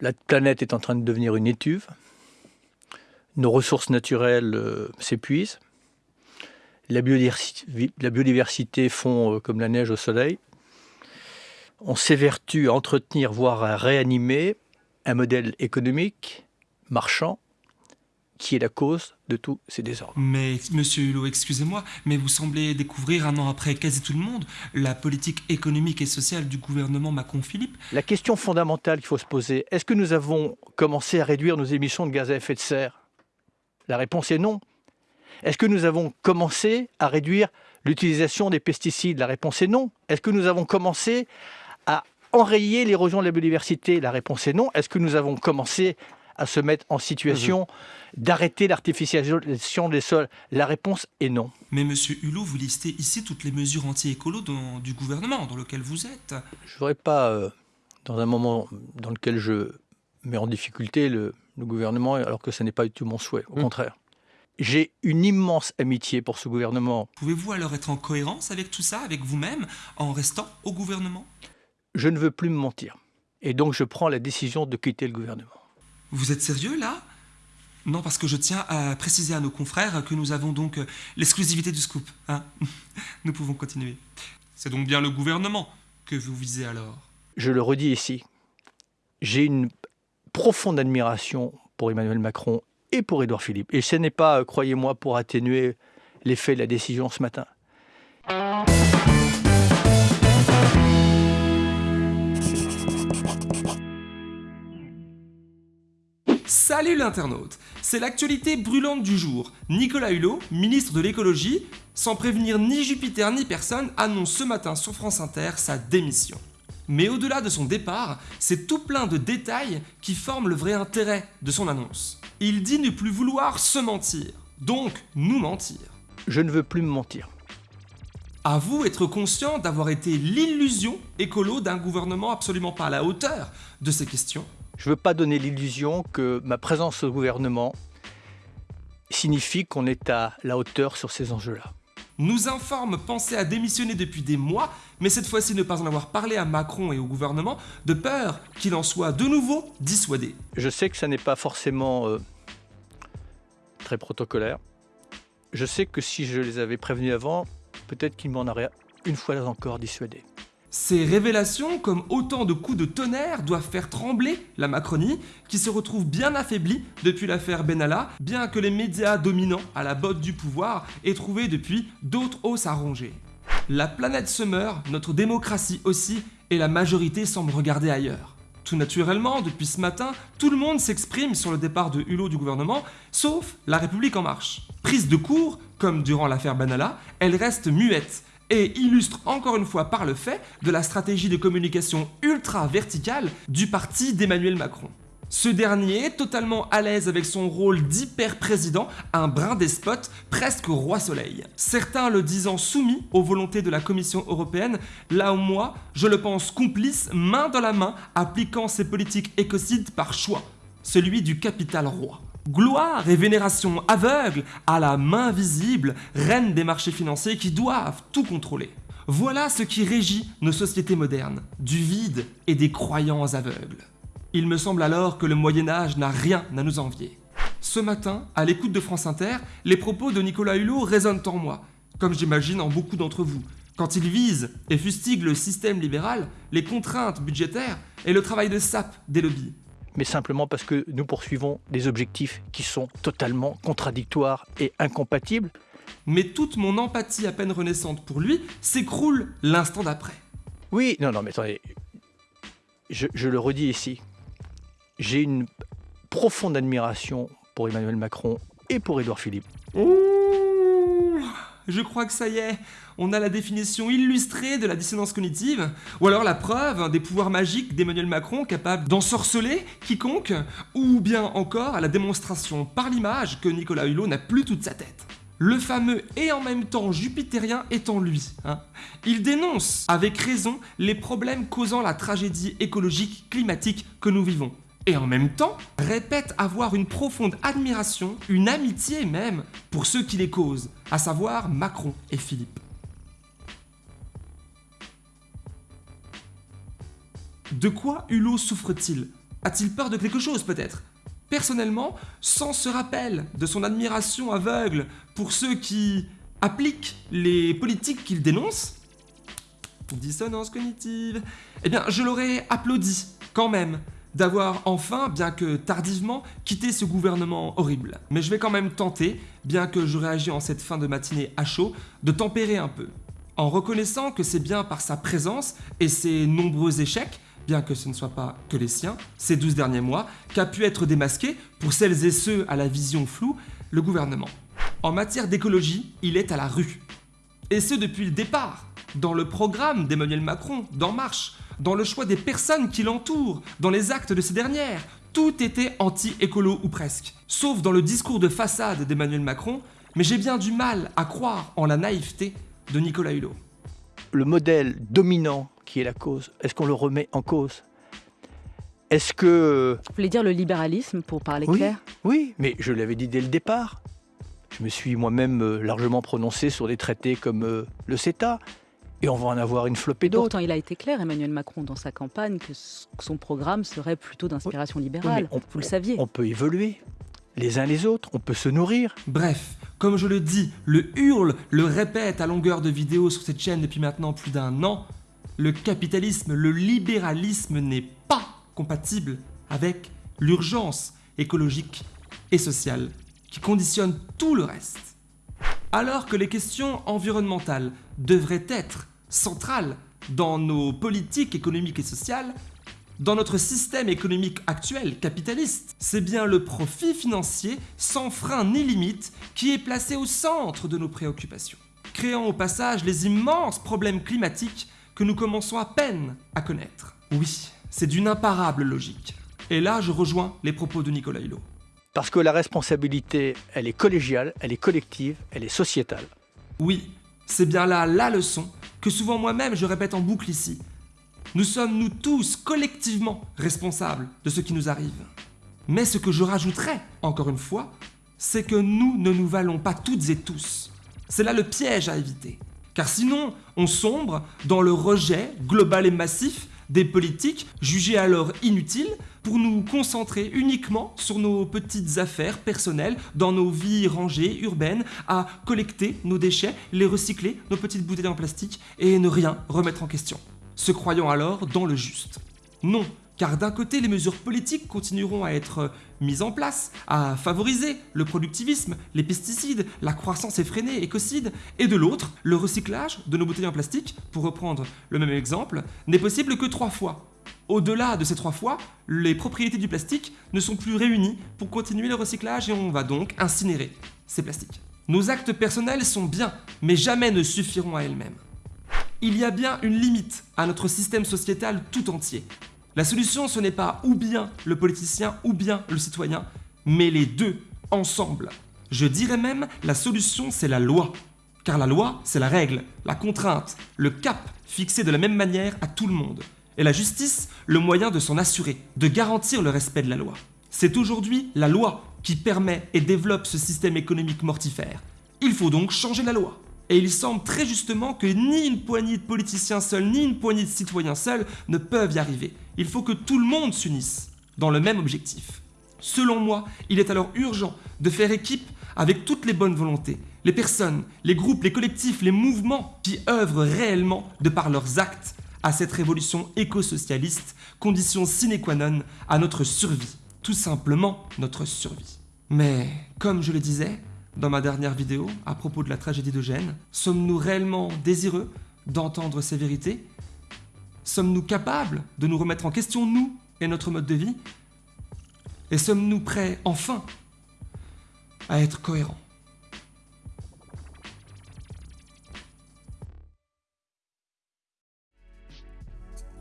La planète est en train de devenir une étuve. Nos ressources naturelles euh, s'épuisent. La, biodiversité, fond euh, comme la neige au soleil. On s'évertue à entretenir, voire à réanimer un modèle économique, marchand, qui est la cause de tous ces désordres. Mais, monsieur Hulot, excusez-moi, mais vous semblez découvrir, un an après quasi tout le monde, la politique économique et sociale du gouvernement Macron-Philippe. La question fondamentale qu'il faut se poser, est-ce que nous avons commencé à réduire nos émissions de gaz à effet de serre? La réponse est non. Est-ce que nous avons commencé à réduire l'utilisation des pesticides? La réponse est non. Est-ce que nous avons commencé à enrayer l'érosion de la biodiversité? La réponse est non. Est-ce que nous avons commencé à se mettre en situation mmh. d'arrêter l'artificialisation des sols La réponse est non. Mais monsieur Hulot, vous listez ici toutes les mesures anti-écolo du gouvernement dans lequel vous êtes. Je ne voudrais pas, euh, dans un moment dans lequel je mets en difficulté le, gouvernement, alors que ce n'est pas du tout mon souhait, au mmh. contraire. J'ai une immense amitié pour ce gouvernement. Pouvez-vous alors être en cohérence avec tout ça, avec vous-même, en restant au gouvernement? Je ne veux plus me mentir. Et donc je prends la décision de quitter le gouvernement. Vous êtes sérieux là? Non, parce que je tiens à préciser à nos confrères que nous avons donc euh, l'exclusivité du scoop. Hein nous pouvons continuer. C'est donc bien le gouvernement que vous visez alors Je le redis ici. J'ai une profonde admiration pour Emmanuel Macron et pour Édouard Philippe. Et ce n'est pas, euh, croyez-moi, pour atténuer l'effet de la décision ce matin. Salut l'internaute C'est l'actualité brûlante du jour. Nicolas Hulot, ministre de l'écologie, sans prévenir ni Jupiter ni personne, annonce ce matin sur France Inter sa démission. Mais au-delà de son départ, c'est tout plein de détails qui forment le vrai intérêt de son annonce. Il dit ne plus vouloir se mentir, donc nous mentir. Je ne veux plus me mentir. À vous être conscient d'avoir été l'illusion écolo d'un gouvernement absolument pas à la hauteur de ces questions je ne veux pas donner l'illusion que ma présence au gouvernement signifie qu'on est à la hauteur sur ces enjeux-là. Nous informe penser à démissionner depuis des mois, mais cette fois-ci ne pas en avoir parlé à Macron et au gouvernement, de peur qu'il en soit de nouveau dissuadé. Je sais que ça n'est pas forcément euh, très protocolaire. Je sais que si je les avais prévenus avant, peut-être qu'ils m'en auraient une fois encore dissuadé. Ces révélations, comme autant de coups de tonnerre, doivent faire trembler la Macronie, qui se retrouve bien affaiblie depuis l'affaire Benalla, bien que les médias dominants à la botte du pouvoir aient trouvé depuis d'autres os à ronger. La planète se meurt, notre démocratie aussi, et la majorité semble regarder ailleurs. Tout naturellement, depuis ce matin, tout le monde s'exprime sur le départ de Hulot du gouvernement, sauf La République En Marche. Prise de court, comme durant l'affaire Benalla, elle reste muette, et illustre encore une fois par le fait de la stratégie de communication ultra verticale du parti d'Emmanuel Macron. Ce dernier, totalement à l'aise avec son rôle d'hyper-président, un brin despote, presque roi soleil. Certains le disant soumis aux volontés de la Commission européenne, là où moi, je le pense complice, main dans la main, appliquant ses politiques écocides par choix, celui du capital roi. Gloire et vénération aveugle à la main visible, reine des marchés financiers qui doivent tout contrôler. Voilà ce qui régit nos sociétés modernes, du vide et des croyants aveugles. Il me semble alors que le Moyen Âge n'a rien à nous envier. Ce matin, à l'écoute de France Inter, les propos de Nicolas Hulot résonnent en moi, comme j'imagine en beaucoup d'entre vous, quand il vise et fustigue le système libéral, les contraintes budgétaires et le travail de sape des lobbies mais simplement parce que nous poursuivons des objectifs qui sont totalement contradictoires et incompatibles. Mais toute mon empathie à peine renaissante pour lui s'écroule l'instant d'après. Oui, non, non, mais attendez, je, je le redis ici, j'ai une profonde admiration pour Emmanuel Macron et pour Édouard Philippe. Ouh, je crois que ça y est, on a la définition illustrée de la dissonance cognitive, ou alors la preuve des pouvoirs magiques d'Emmanuel Macron capable d'ensorceler quiconque, ou bien encore la démonstration par l'image que Nicolas Hulot n'a plus toute sa tête. Le fameux et en même temps jupitérien étant lui. Hein. Il dénonce avec raison les problèmes causant la tragédie écologique climatique que nous vivons et en même temps répète avoir une profonde admiration, une amitié même, pour ceux qui les causent, à savoir Macron et Philippe. De quoi Hulot souffre-t-il? A-t-il peur de quelque chose peut-être? Personnellement, sans ce rappel de son admiration aveugle pour ceux qui appliquent les politiques qu'il dénonce, dissonance cognitive, eh bien je l'aurais applaudi quand même d'avoir enfin, bien que tardivement, quitté ce gouvernement horrible. Mais je vais quand même tenter, bien que je réagis en cette fin de matinée à chaud, de tempérer un peu. En reconnaissant que c'est bien par sa présence et ses nombreux échecs bien que ce ne soit pas que les siens, ces 12 derniers mois, qu'a pu être démasqué, pour celles et ceux à la vision floue, le gouvernement. En matière d'écologie, il est à la rue. Et ce depuis le départ, dans le programme d'Emmanuel Macron, d'En Marche, dans le choix des personnes qui l'entourent, dans les actes de ces dernières, tout était anti-écolo ou presque. Sauf dans le discours de façade d'Emmanuel Macron, mais j'ai bien du mal à croire en la naïveté de Nicolas Hulot. Le modèle dominant qui est la cause Est-ce qu'on le remet en cause? Est-ce que... Vous voulez dire le libéralisme, pour parler oui, clair? Oui, mais je l'avais dit dès le départ. Je me suis moi-même euh, largement prononcé sur des traités comme euh, le CETA. Et on va en avoir une flopée d'autres. Pourtant, il a été clair, Emmanuel Macron, dans sa campagne, que son programme serait plutôt d'inspiration libérale. on, Vous le saviez. On peut évoluer les uns les autres, on peut se nourrir. Bref, comme je le dis, le hurle, le répète à longueur de vidéos sur cette chaîne depuis maintenant plus d'un an, le capitalisme, le libéralisme n'est pas compatible avec l'urgence écologique et sociale qui conditionne tout le reste. Alors que les questions environnementales devraient être centrales dans nos politiques économiques et sociales, dans notre système économique actuel, capitaliste, c'est bien le profit financier sans frein ni limite qui est placé au centre de nos préoccupations, créant au passage les immenses problèmes climatiques que nous commençons à peine à connaître. Oui, c'est d'une imparable logique. Et là, je rejoins les propos de Nicolas Hulot. Parce que la responsabilité, elle est collégiale, elle est collective, elle est sociétale. Oui, c'est bien là la leçon que souvent moi-même je répète en boucle ici. Nous sommes nous tous collectivement responsables de ce qui nous arrive. Mais ce que je rajouterais, encore une fois, c'est que nous ne nous valons pas toutes et tous. C'est là le piège à éviter. Car sinon, on sombre dans le rejet global et massif des politiques jugées alors inutiles pour nous concentrer uniquement sur nos petites affaires personnelles dans nos vies rangées, urbaines, à collecter nos déchets, les recycler, nos petites bouteilles en plastique et ne rien remettre en question. Se croyant alors dans le juste. Non, car d'un côté, les mesures politiques continueront à être mises en place, à favoriser le productivisme, les pesticides, la croissance effrénée, écocide, et de l'autre, le recyclage de nos bouteilles en plastique, pour reprendre le même exemple, n'est possible que trois fois. Au-delà de ces trois fois, les propriétés du plastique ne sont plus réunies pour continuer le recyclage et on va donc incinérer ces plastiques. Nos actes personnels sont bien, mais jamais ne suffiront à elles-mêmes. Il y a bien une limite à notre système sociétal tout entier. La solution, ce n'est pas ou bien le politicien ou bien le citoyen, mais les deux ensemble. Je dirais même, la solution, c'est la loi. Car la loi, c'est la règle, la contrainte, le cap fixé de la même manière à tout le monde. Et la justice, le moyen de s'en assurer, de garantir le respect de la loi. C'est aujourd'hui la loi qui permet et développe ce système économique mortifère. Il faut donc changer la loi. Et il semble très justement que ni une poignée de politiciens seuls, ni une poignée de citoyens seuls ne peuvent y arriver. Il faut que tout le monde s'unisse dans le même objectif. Selon moi, il est alors urgent de faire équipe avec toutes les bonnes volontés, les personnes, les groupes, les collectifs, les mouvements qui œuvrent réellement de par leurs actes à cette révolution éco-socialiste, condition sine qua non à notre survie, tout simplement notre survie. Mais, comme je le disais, dans ma dernière vidéo à propos de la tragédie de Gênes. Sommes-nous réellement désireux d'entendre ces vérités? Sommes-nous capables de nous remettre en question, nous et notre mode de vie? Et sommes-nous prêts, enfin, à être cohérents?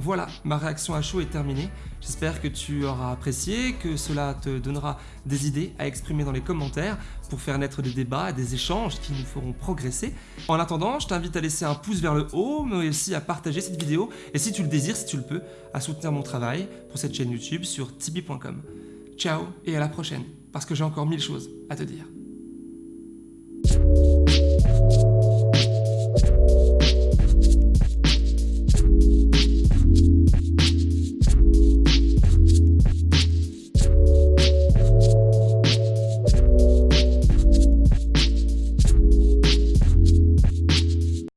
Voilà, ma réaction à chaud est terminée. J'espère que tu auras apprécié, que cela te donnera des idées à exprimer dans les commentaires pour faire naître des débats des échanges qui nous feront progresser. En attendant, je t'invite à laisser un pouce vers le haut, mais aussi à partager cette vidéo et si tu le désires, si tu le peux, à soutenir mon travail pour cette chaîne YouTube sur tibi.com. Ciao et à la prochaine, parce que j'ai encore mille choses à te dire.